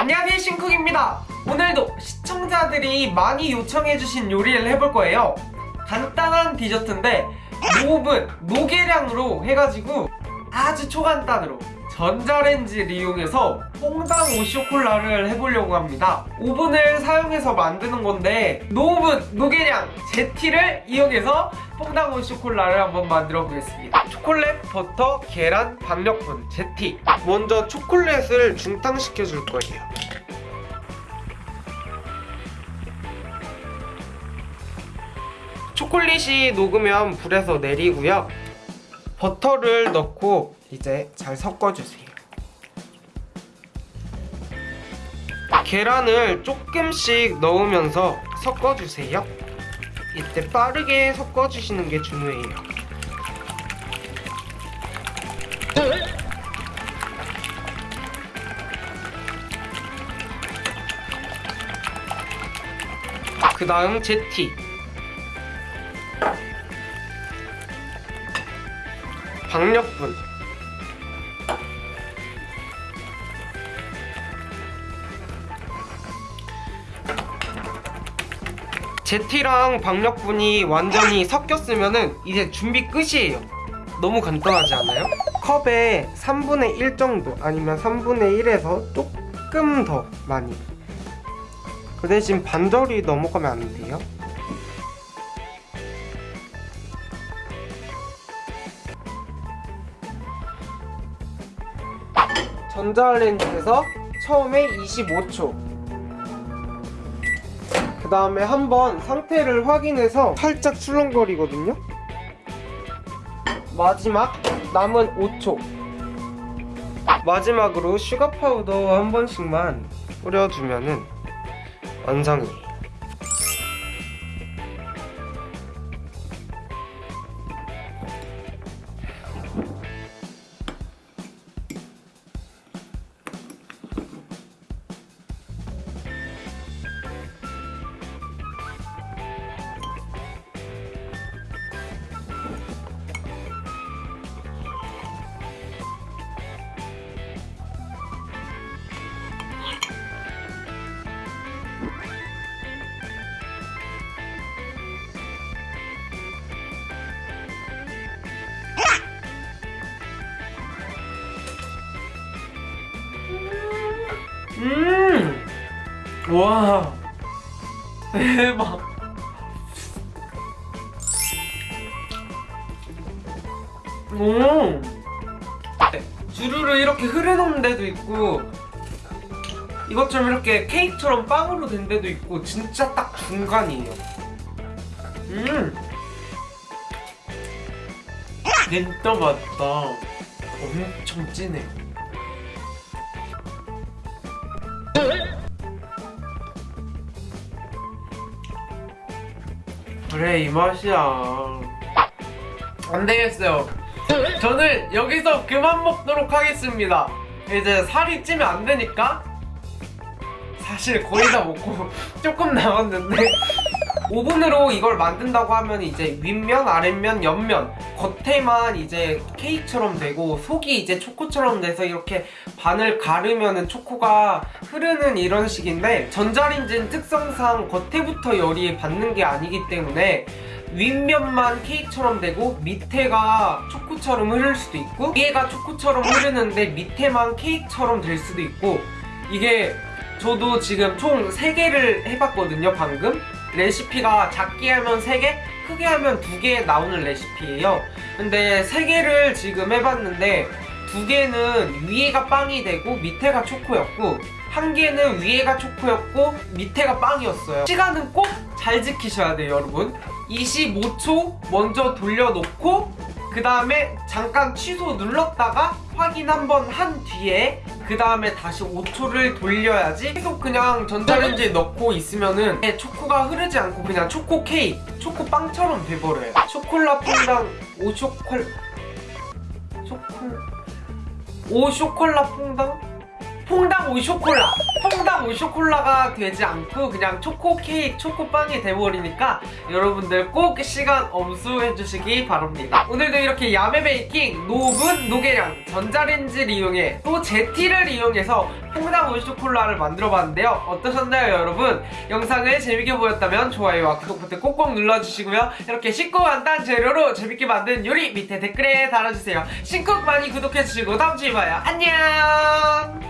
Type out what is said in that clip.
안녕하세요 신쿡입니다. 오늘도 시청자들이 많이 요청해주신 요리를 해볼 거예요. 간단한 디저트인데 오븐, no 계량으로 해가지고 아주 초간단으로 전자레인지를 이용해서 fondant au chocolat를 해보려고 합니다. 오븐을 사용해서 만드는 건데 no 오븐, no 계량, 제티를 이용해서 fondant au chocolat를 한번 만들어 보겠습니다. 초콜릿, 버터, 계란, 박력분, 제티. 먼저 초콜릿을 중탕시켜 줄 거예요. 초콜릿이 녹으면 불에서 내리고요 버터를 넣고 이제 잘 섞어주세요. 계란을 조금씩 넣으면서 섞어주세요. 이때 빠르게 섞어주시는 게 중요해요. 그 다음 제티 박력분. 제티랑 박력분이 완전히 섞였으면은 이제 준비 끝이에요. 너무 간단하지 않아요? 컵에 3분의 1 정도 아니면 3분의 1에서 조금 더 많이. 그 대신 반절이 넘어가면 안 돼요 전자레인지에서 처음에 25초. 그 다음에 한번 상태를 확인해서 살짝 출렁거리거든요. 마지막 남은 5초. 마지막으로 슈가 파우더 한 번씩만 뿌려주면은 완성이에요 음! 와. 대박. 오 네, 주르르 이렇게 흐르는 데도 있고 이것처럼 이렇게 케이크처럼 빵으로 된 데도 있고 진짜 딱 중간이에요. 음. 진짜 맛있다. 엄청 진해 그래 이 맛이야. 안 되겠어요. 저는 여기서 그만 먹도록 하겠습니다. 이제 살이 찌면 안 되니까 사실 거의 다 먹고 조금 남았는데 오븐으로 이걸 만든다고 하면 이제 윗면, 아랫면, 옆면 겉에만 이제 케이크처럼 되고 속이 이제 초코처럼 돼서 이렇게 반을 가르면은 초코가 흐르는 이런 식인데 전자레인지는 특성상 겉에부터 열이 받는 게 아니기 때문에 윗면만 케이크처럼 되고 밑에가 초코처럼 흐를 수도 있고 위에가 초코처럼 흐르는데 밑에만 케이크처럼 될 수도 있고 이게 저도 지금 총 3개를 해봤거든요 방금 레시피가 작게 하면 3개, 크게 하면 2개 나오는 레시피예요. 근데 3개를 지금 해봤는데 2개는 위에가 빵이 되고 밑에가 초코였고 한 개는 위에가 초코였고 밑에가 빵이었어요. 시간은 꼭 잘 지키셔야 돼요 여러분. 25초 먼저 돌려놓고 그 다음에 잠깐 취소 눌렀다가 확인 한번 한 뒤에 그 다음에 다시 5초를 돌려야지 계속 그냥 전자레인지에 넣고 있으면은 초코가 흐르지 않고 그냥 초코 케이크, 초코 빵처럼 돼버려요. 초콜라 퐁당 au chocol chocol au chocolat fondant fondant au chocolat. fondant au chocolat이 되지 않고 그냥 초코 케이크 초코빵이 돼버리니까 여러분들 꼭 시간 엄수해 주시기 바랍니다. 오늘도 이렇게 야매 베이킹 no 오븐 no 계량 전자레인지를 이용해 또 제티를 이용해서 fondant au chocolat을 만들어 봤는데요. 어떠셨나요 여러분? 영상을 재밌게 보였다면 좋아요와 구독 버튼 꼭꼭 눌러주시고요. 이렇게 쉽고 간단 재료로 재밌게 만든 요리 밑에 댓글에 달아주세요. 신쿡 많이 구독해주시고 다음주에 봐요. 안녕